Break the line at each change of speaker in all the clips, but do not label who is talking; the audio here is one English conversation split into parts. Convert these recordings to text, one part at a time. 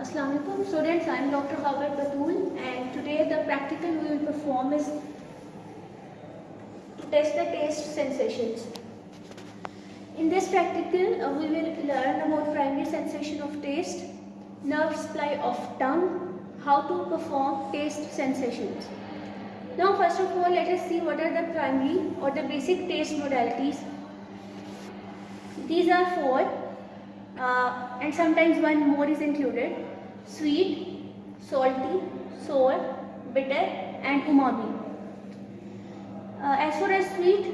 Assalamualaikum students, I am Dr. Howard Batul and today the practical we will perform is to test the taste sensations. In this practical uh, we will learn about primary sensation of taste, nerve supply of tongue, how to perform taste sensations. Now first of all let us see what are the primary or the basic taste modalities. These are four uh, and sometimes one more is included. Sweet, salty, sour, bitter and umami. Uh, as far as sweet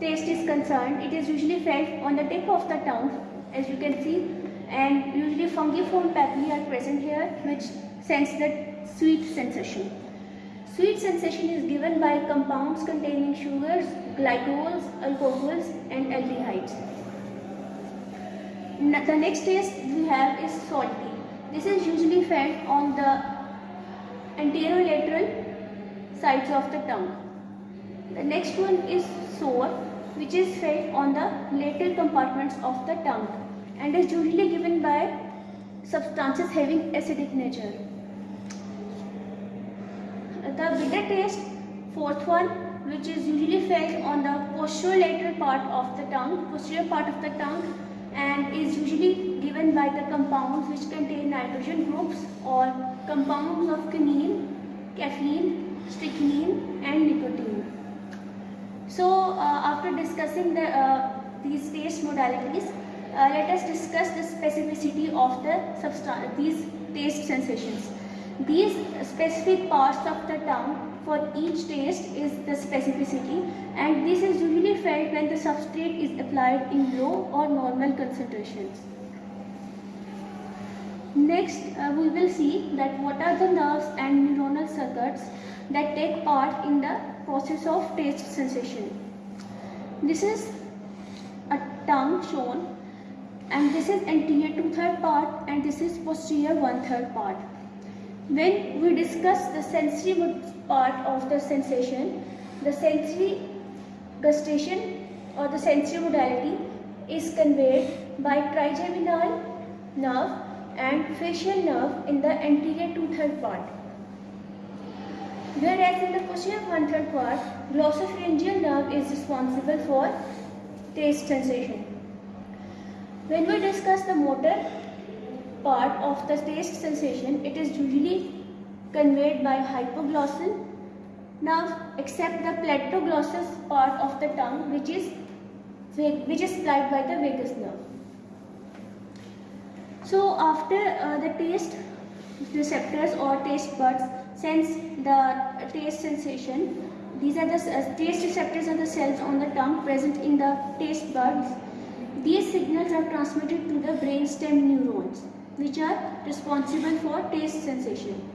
taste is concerned, it is usually felt on the tip of the tongue as you can see and usually fungiform papillae are present here which sense the sweet sensation. Sweet sensation is given by compounds containing sugars, glycols, alcohols and aldehydes. The next taste we have is salty. This is usually felt on the anterolateral sides of the tongue. The next one is sour which is felt on the lateral compartments of the tongue and is usually given by substances having acidic nature. The bitter taste, fourth one, which is usually felt on the posterolateral part of the tongue, posterior part of the tongue and is usually given by the compounds which contain nitrogen groups or compounds of quinine, caffeine, strychnine and nicotine. So uh, after discussing the, uh, these taste modalities, uh, let us discuss the specificity of the these taste sensations. These specific parts of the tongue for each taste is the specificity and this is usually felt when the substrate is applied in low or normal concentrations. Next, uh, we will see that what are the nerves and neuronal circuits that take part in the process of taste sensation. This is a tongue shown and this is anterior two-third part and this is posterior one-third part. When we discuss the sensory part of the sensation, the sensory gustation or the sensory modality is conveyed by trigeminal nerve and facial nerve in the anterior two-third part. Whereas in the posterior one-third part, glossopharyngeal nerve is responsible for taste sensation. When we discuss the motor part of the taste sensation, it is usually conveyed by hypoglossal nerve except the palatoglossus part of the tongue which is which is supplied by the vagus nerve. So after uh, the taste receptors or taste buds sense the taste sensation, these are the uh, taste receptors are the cells on the tongue present in the taste buds. These signals are transmitted to the brainstem neurons which are responsible for taste sensation.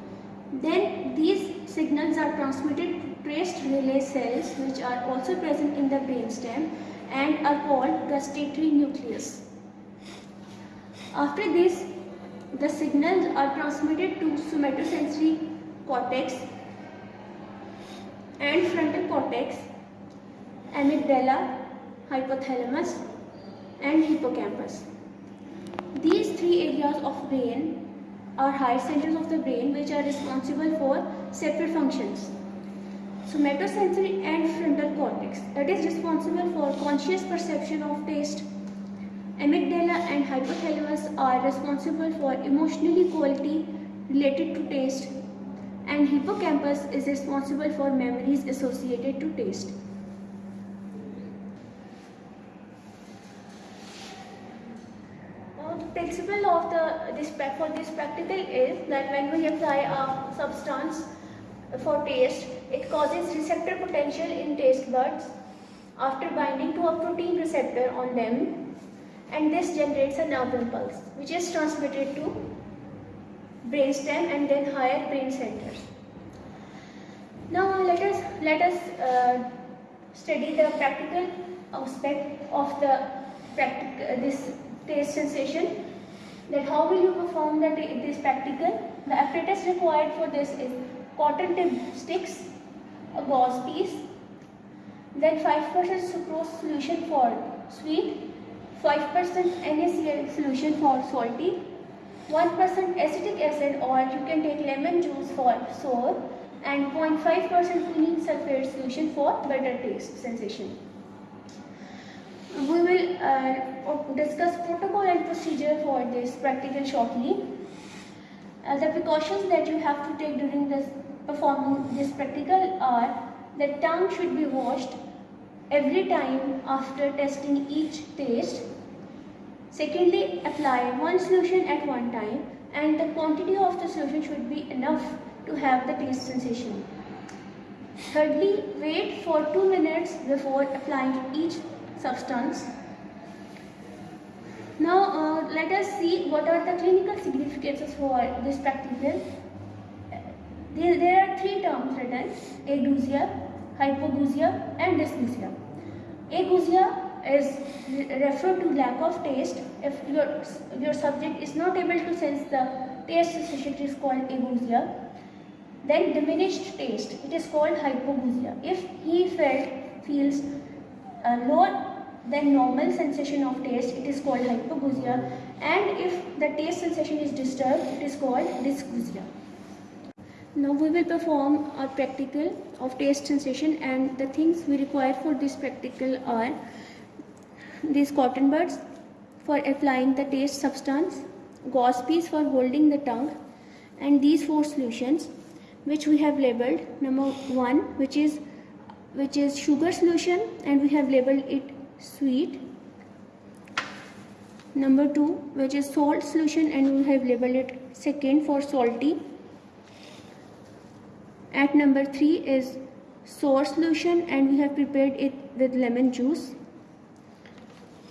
Then these signals are transmitted to taste relay cells which are also present in the brainstem and are called gustatory nucleus. After this, the signals are transmitted to somatosensory cortex and frontal cortex, amygdala, hypothalamus and hippocampus. These three areas of brain are higher centers of the brain which are responsible for separate functions. Somatosensory and frontal cortex that is responsible for conscious perception of taste. Amygdala and hypothalamus are responsible for emotionally quality related to taste and hippocampus is responsible for memories associated to taste. principle of the this for this practical is that when we apply a substance for taste, it causes receptor potential in taste buds after binding to a protein receptor on them and this generates a nerve impulse which is transmitted to brainstem and then higher brain centers. Now let us let us uh, study the practical aspect of the uh, this taste sensation that how will you perform that this practical the apparatus required for this is cotton tip sticks a gauze piece then 5% sucrose solution for sweet 5% NaCl solution for salty 1% acetic acid or you can take lemon juice for sour and 0.5% quinine sulfate solution for better taste sensation. We will uh, discuss protocol and procedure for this practical shortly. Uh, the precautions that you have to take during this performing this practical are the tongue should be washed every time after testing each taste. Secondly, apply one solution at one time and the quantity of the solution should be enough to have the taste sensation. Thirdly, wait for 2 minutes before applying each substance. Now uh, let us see what are the clinical significances for this practical. There, there are three terms written, ageusia, hypogeusia and dysgeusia. Ageusia is referred to lack of taste. If your, your subject is not able to sense the taste sensation, is called ageusia. Then diminished taste, it is called hypogeusia. If he felt, feels uh, lower than normal sensation of taste, it is called hypogeusia. And if the taste sensation is disturbed, it is called dysgeusia. Now we will perform a practical of taste sensation and the things we require for this practical are these cotton buds for applying the taste substance, gauze piece for holding the tongue and these four solutions which we have labeled number one which is which is sugar solution and we have labeled it sweet number two which is salt solution and we have labeled it second for salty at number 3 is sour solution and we have prepared it with lemon juice.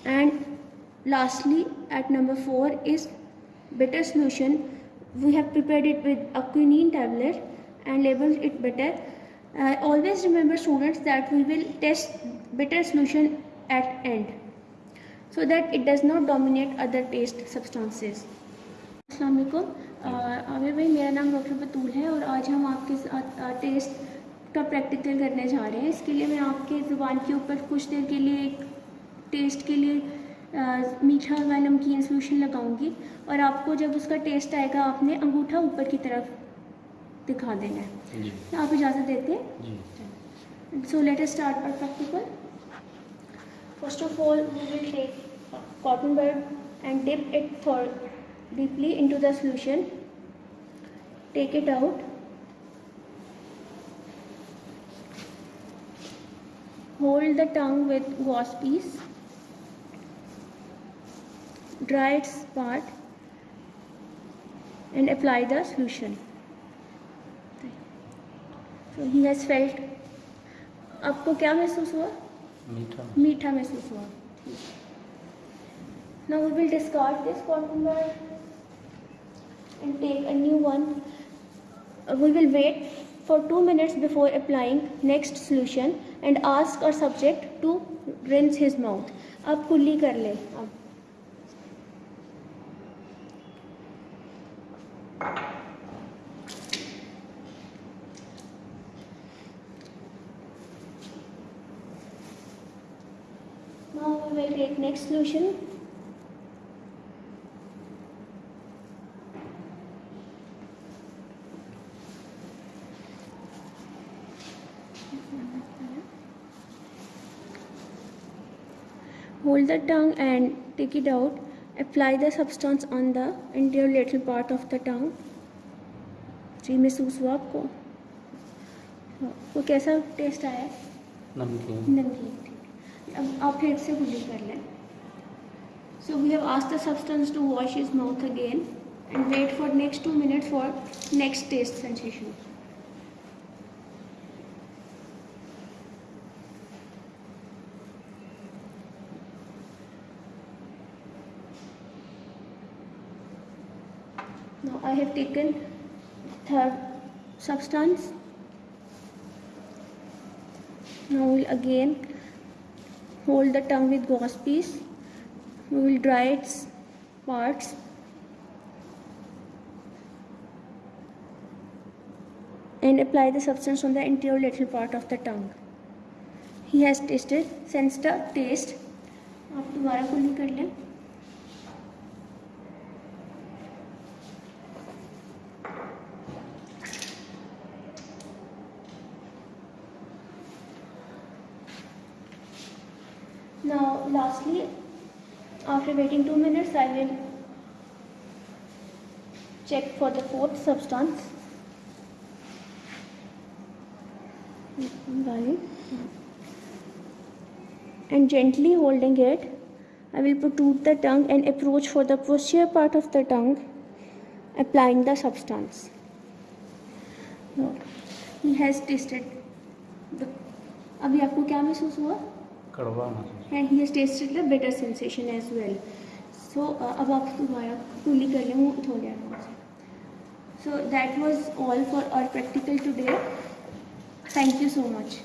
And lastly at number 4 is bitter solution. We have prepared it with a quinine tablet and labeled it bitter. Uh, always remember students that we will test bitter solution at end so that it does not dominate other taste substances. Assalamualaikum. Aamir भाई मेरा नाम doctor बतूल है और आज हम आपके साथ का प्रैक्टिकल करने जा रहे हैं इसके लिए मैं आपके ज़ुबान के ऊपर कुछ देर के लिए एक टेस्ट के लिए आ, मीठा व नमकीन सोल्यूशन लगाऊँगी और आपको जब उसका टेस्ट आएगा आपने अंगूठा ऊपर की तरफ़ दिखा देना है। जी। आप इजाज़त देते हैं। So let's start our practical first of all we will take cotton bud and dip it for deeply into the solution take it out hold the tongue with wash piece dry its part and apply the solution he has felt आपको क्या महसूस हुआ? मीठा। मीठा महसूस हुआ। Now we will discard this quantum and take a new one we will wait for two minutes before applying next solution and ask our subject to rinse his mouth आप कुल्ली कर ले। आप Will take next solution Hold the tongue and take it out. Apply the substance on the interior little part of the tongue. जी महसूस हुआ आपको वो कैसा टेस्ट आया नमकीन नमकीन आप फिर से गुजर कर लें so we have used the substance to wash his mouth again and wait for next two minute for next taste sensation Now I have taken third substance. Now we'll again. Hold the tongue with gauze piece. We will dry its parts. And apply the substance on the interior lateral part of the tongue. He has tasted, sensed the taste. आप दोबारा कुली कर लें now lastly after waiting 2 minutes I will check for the fourth substance and gently holding it I will protrude the tongue and approach for the posterior part of the tongue applying the substance now he has tasted the अभी आपको क्या महसूस हुआ
कड़वा महसूस
and he. Tasted the better sensation as well so अब आप दोबारा कूली कर लें, वो थोड़ा आराम से so that was all for our practical today thank you so much